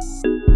Música